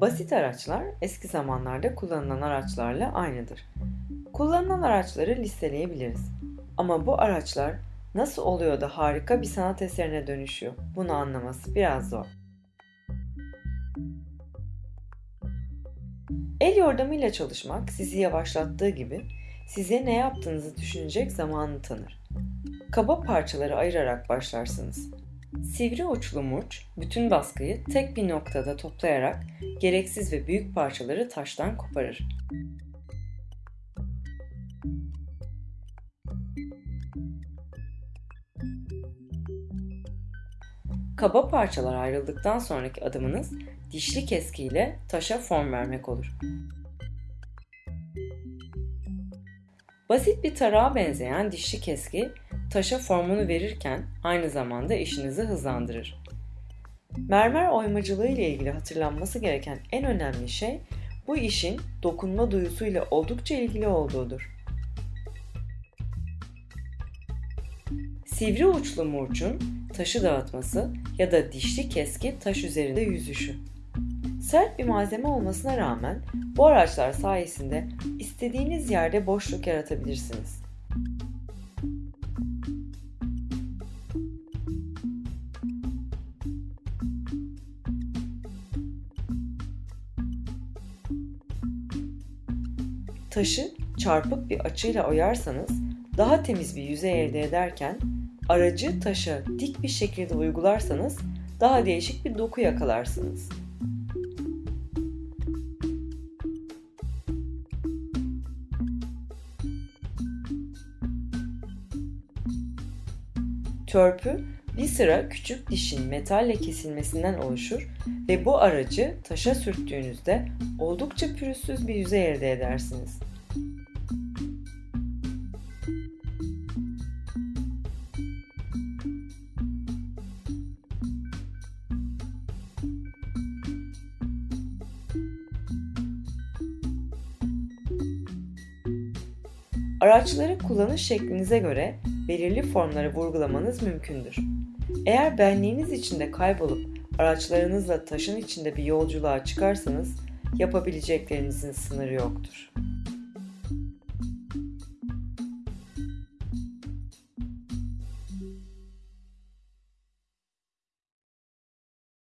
Basit araçlar eski zamanlarda kullanılan araçlarla aynıdır. Kullanılan araçları listeleyebiliriz. Ama bu araçlar nasıl oluyor da harika bir sanat eserine dönüşüyor? Bunu anlaması biraz zor. El yordamıyla çalışmak sizi yavaşlattığı gibi size ne yaptığınızı düşünecek zamanı tanır. Kaba parçaları ayırarak başlarsınız. Sivri uçlu murç bütün baskıyı tek bir noktada toplayarak gereksiz ve büyük parçaları taştan koparır. Kaba parçalar ayrıldıktan sonraki adımınız dişli keskiyle taşa form vermek olur. Basit bir tarağa benzeyen dişli keski taşa formunu verirken aynı zamanda işinizi hızlandırır. Mermer oymacılığı ile ilgili hatırlanması gereken en önemli şey bu işin dokunma duyusuyla oldukça ilgili olduğudur. Sivri uçlu murçun taşı dağıtması ya da dişli keski taş üzerinde yüzüşü. Sert bir malzeme olmasına rağmen bu araçlar sayesinde istediğiniz yerde boşluk yaratabilirsiniz. Taşı çarpık bir açıyla oyarsanız daha temiz bir yüzey elde ederken aracı taşa dik bir şekilde uygularsanız daha değişik bir doku yakalarsınız. Törpü bir sıra küçük dişin metalle kesilmesinden oluşur ve bu aracı taşa sürttüğünüzde oldukça pürüzsüz bir yüzey elde edersiniz. Araçları kullanış şeklinize göre belirli formları vurgulamanız mümkündür. Eğer benliğiniz içinde kaybolup araçlarınızla taşın içinde bir yolculuğa çıkarsanız yapabileceklerinizin sınırı yoktur.